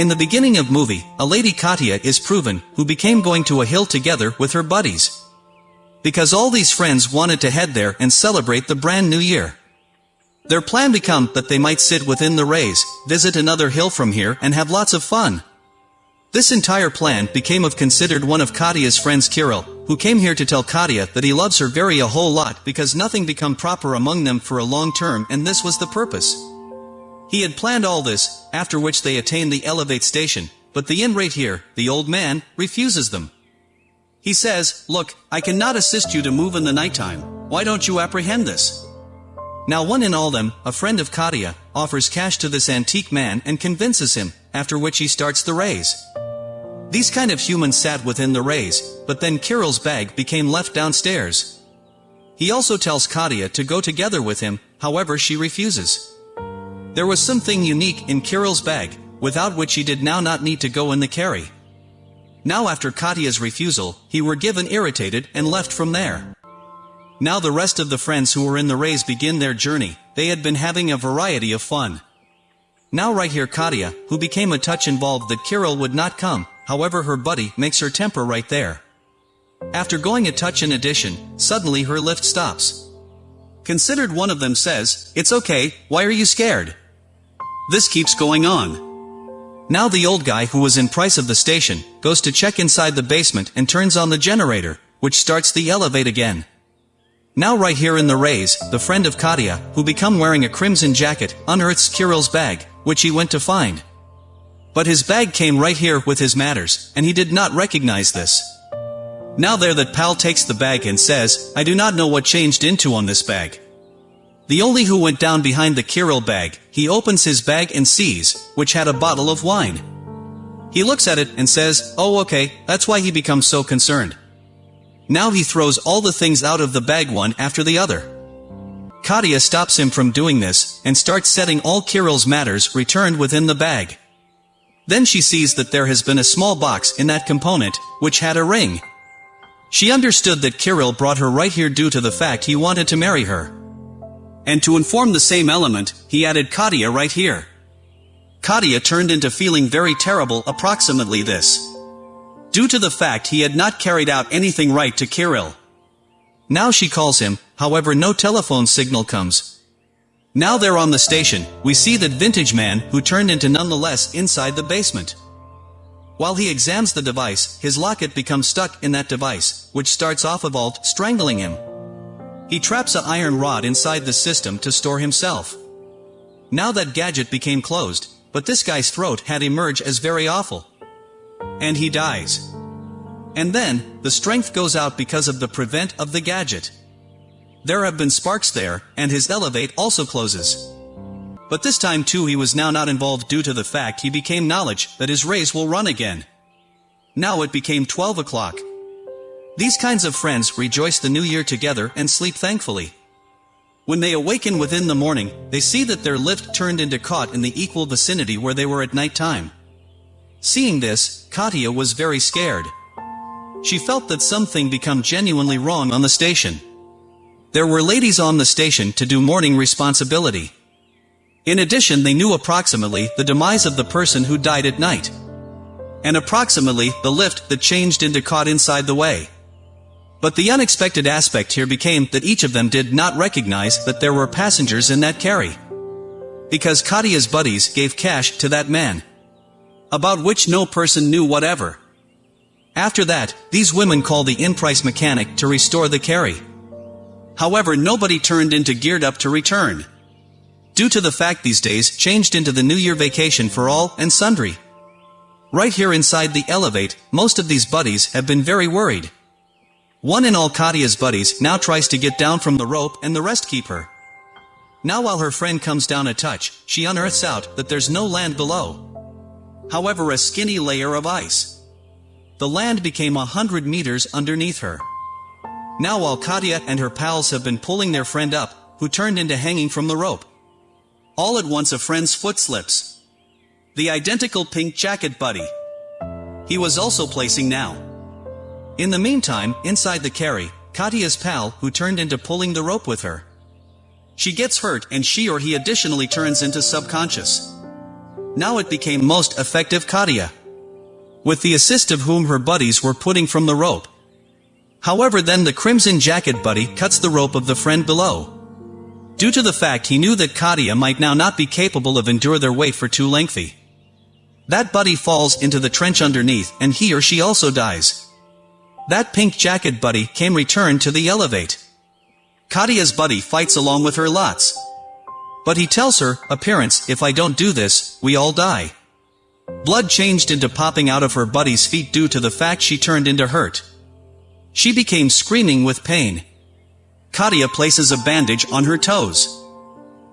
In the beginning of movie, a lady Katya is proven, who became going to a hill together with her buddies. Because all these friends wanted to head there and celebrate the brand new year. Their plan become that they might sit within the rays, visit another hill from here and have lots of fun. This entire plan became of considered one of Katya's friends Kirill, who came here to tell Katya that he loves her very a whole lot because nothing become proper among them for a long term and this was the purpose. He had planned all this, after which they attain the elevate station, but the inn here, the old man, refuses them. He says, look, I cannot assist you to move in the nighttime, why don't you apprehend this? Now one in all them, a friend of Katya, offers cash to this antique man and convinces him, after which he starts the raise. These kind of humans sat within the rays, but then Kirill's bag became left downstairs. He also tells Katya to go together with him, however she refuses. There was something unique in Kirill's bag, without which he did now not need to go in the carry. Now after Katya's refusal, he were given irritated and left from there. Now the rest of the friends who were in the rays begin their journey, they had been having a variety of fun. Now right here Katya, who became a touch involved that Kirill would not come, however her buddy makes her temper right there. After going a touch in addition, suddenly her lift stops. Considered one of them says, It's okay, why are you scared? This keeps going on. Now the old guy who was in price of the station, goes to check inside the basement and turns on the generator, which starts the elevate again. Now right here in the rays, the friend of Katya, who become wearing a crimson jacket, unearths Kirill's bag, which he went to find. But his bag came right here with his matters, and he did not recognize this. Now there that pal takes the bag and says, I do not know what changed into on this bag. The only who went down behind the Kirill bag, he opens his bag and sees, which had a bottle of wine. He looks at it and says, oh okay, that's why he becomes so concerned. Now he throws all the things out of the bag one after the other. Katya stops him from doing this, and starts setting all Kirill's matters returned within the bag. Then she sees that there has been a small box in that component, which had a ring. She understood that Kirill brought her right here due to the fact he wanted to marry her. And to inform the same element, he added Katya right here. Katya turned into feeling very terrible approximately this. Due to the fact he had not carried out anything right to Kirill. Now she calls him, however no telephone signal comes. Now they're on the station, we see that vintage man who turned into nonetheless inside the basement. While he examines the device, his locket becomes stuck in that device, which starts off a vault, strangling him. He traps a iron rod inside the system to store himself. Now that gadget became closed, but this guy's throat had emerged as very awful. And he dies. And then, the strength goes out because of the prevent of the gadget. There have been sparks there, and his elevate also closes. But this time too he was now not involved due to the fact he became knowledge that his race will run again. Now it became 12 o'clock. These kinds of friends rejoice the new year together and sleep thankfully. When they awaken within the morning, they see that their lift turned into caught in the equal vicinity where they were at night time. Seeing this, Katya was very scared. She felt that something become genuinely wrong on the station. There were ladies on the station to do morning responsibility. In addition they knew approximately the demise of the person who died at night. And approximately the lift that changed into caught inside the way. But the unexpected aspect here became that each of them did not recognize that there were passengers in that carry. Because Katya's buddies gave cash to that man. About which no person knew whatever. After that, these women called the in-price mechanic to restore the carry. However nobody turned into geared up to return. Due to the fact these days changed into the New Year vacation for all and sundry. Right here inside the elevate, most of these buddies have been very worried. One in all Katya's buddies now tries to get down from the rope and the rest keep her. Now while her friend comes down a touch, she unearths out that there's no land below. However a skinny layer of ice. The land became a hundred meters underneath her. Now Katya and her pals have been pulling their friend up, who turned into hanging from the rope. All at once a friend's foot slips. The identical pink jacket buddy. He was also placing now. In the meantime, inside the carry, Katya's pal, who turned into pulling the rope with her. She gets hurt and she or he additionally turns into subconscious. Now it became most effective Katya. With the assist of whom her buddies were putting from the rope. However then the crimson jacket buddy cuts the rope of the friend below. Due to the fact he knew that Katya might now not be capable of endure their weight for too lengthy. That buddy falls into the trench underneath and he or she also dies. That pink jacket buddy came returned to the elevate. Katya's buddy fights along with her lots. But he tells her, appearance, if I don't do this, we all die. Blood changed into popping out of her buddy's feet due to the fact she turned into hurt. She became screaming with pain. Katya places a bandage on her toes.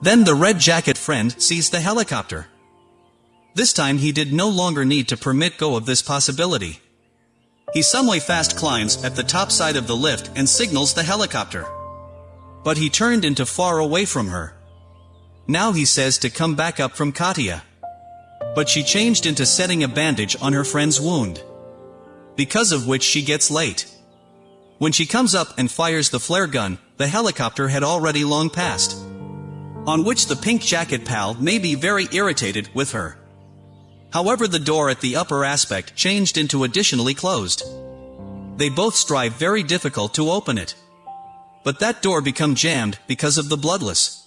Then the red jacket friend sees the helicopter. This time he did no longer need to permit go of this possibility. He someway fast climbs at the top side of the lift and signals the helicopter. But he turned into far away from her. Now he says to come back up from Katya. But she changed into setting a bandage on her friend's wound. Because of which she gets late. When she comes up and fires the flare gun, the helicopter had already long passed. On which the pink jacket pal may be very irritated with her. However the door at the upper aspect changed into additionally closed. They both strive very difficult to open it. But that door become jammed because of the bloodless.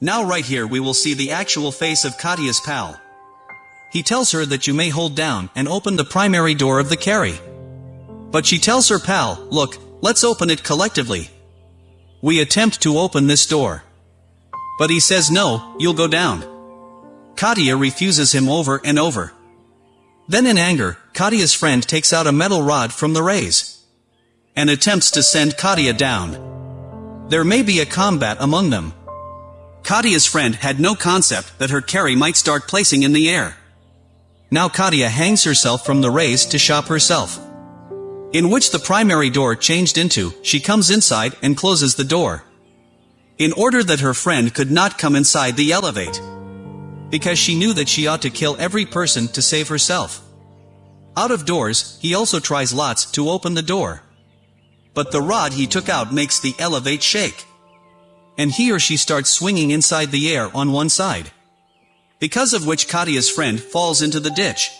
Now right here we will see the actual face of Katya's pal. He tells her that you may hold down and open the primary door of the carry. But she tells her pal, look, let's open it collectively. We attempt to open this door. But he says no, you'll go down. Katya refuses him over and over. Then in anger, Katya's friend takes out a metal rod from the rays. And attempts to send Katya down. There may be a combat among them. Katya's friend had no concept that her carry might start placing in the air. Now Katya hangs herself from the rays to shop herself. In which the primary door changed into, she comes inside and closes the door. In order that her friend could not come inside the elevate. Because she knew that she ought to kill every person to save herself. Out of doors, he also tries lots to open the door. But the rod he took out makes the elevate shake. And he or she starts swinging inside the air on one side because of which Katya's friend falls into the ditch.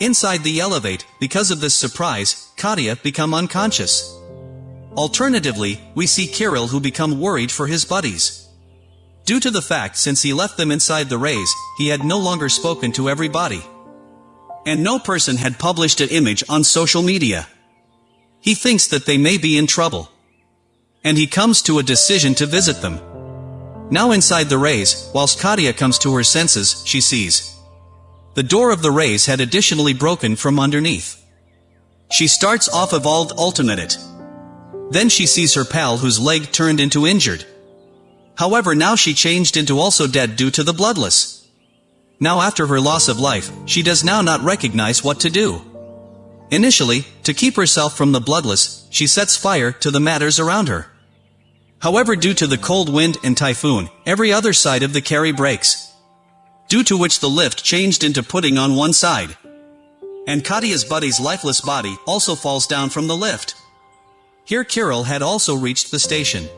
Inside the elevate, because of this surprise, Katya become unconscious. Alternatively, we see Kirill who become worried for his buddies. Due to the fact since he left them inside the rays, he had no longer spoken to everybody. And no person had published an image on social media. He thinks that they may be in trouble. And he comes to a decision to visit them. Now inside the rays, whilst Katya comes to her senses, she sees. The door of the rays had additionally broken from underneath. She starts off evolved ultimate it. Then she sees her pal whose leg turned into injured. However now she changed into also dead due to the bloodless. Now after her loss of life, she does now not recognize what to do. Initially, to keep herself from the bloodless, she sets fire to the matters around her. However due to the cold wind and typhoon, every other side of the carry breaks. Due to which the lift changed into pudding on one side. And Katya's buddy's lifeless body also falls down from the lift. Here Kirill had also reached the station.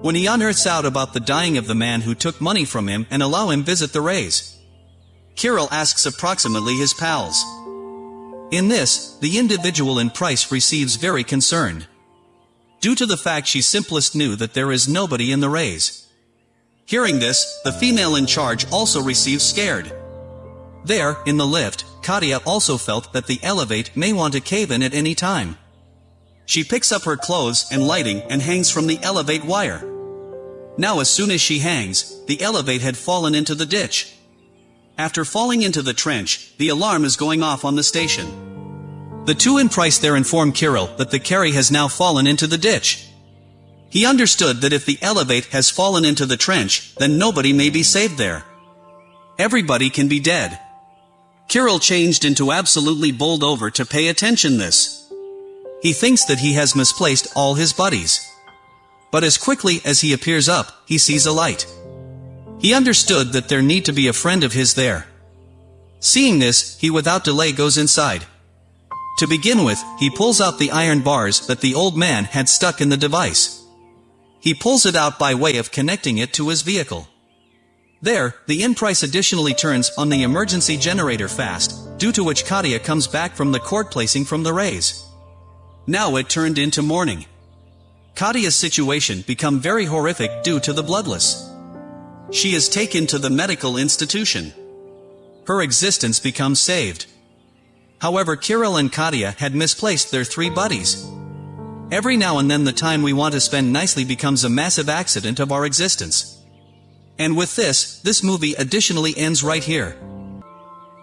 When he unearths out about the dying of the man who took money from him and allow him visit the rays. Kirill asks approximately his pals. In this, the individual in price receives very concerned. Due to the fact she simplest knew that there is nobody in the rays. Hearing this, the female in charge also receives scared. There, in the lift, Katya also felt that the elevate may want to cave in at any time. She picks up her clothes and lighting and hangs from the elevate wire. Now as soon as she hangs, the elevate had fallen into the ditch. After falling into the trench, the alarm is going off on the station. The two in price there inform Kirill that the carry has now fallen into the ditch. He understood that if the elevate has fallen into the trench, then nobody may be saved there. Everybody can be dead. Kirill changed into absolutely bowled over to pay attention this. He thinks that he has misplaced all his buddies. But as quickly as he appears up, he sees a light. He understood that there need to be a friend of his there. Seeing this, he without delay goes inside. To begin with, he pulls out the iron bars that the old man had stuck in the device. He pulls it out by way of connecting it to his vehicle. There, the in price additionally turns on the emergency generator fast, due to which Katya comes back from the court placing from the rays. Now it turned into morning. Katya's situation become very horrific due to the bloodless. She is taken to the medical institution. Her existence becomes saved. However Kirill and Katya had misplaced their three buddies. Every now and then the time we want to spend nicely becomes a massive accident of our existence. And with this, this movie additionally ends right here.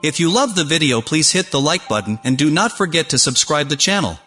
If you love the video please hit the like button and do not forget to subscribe the channel.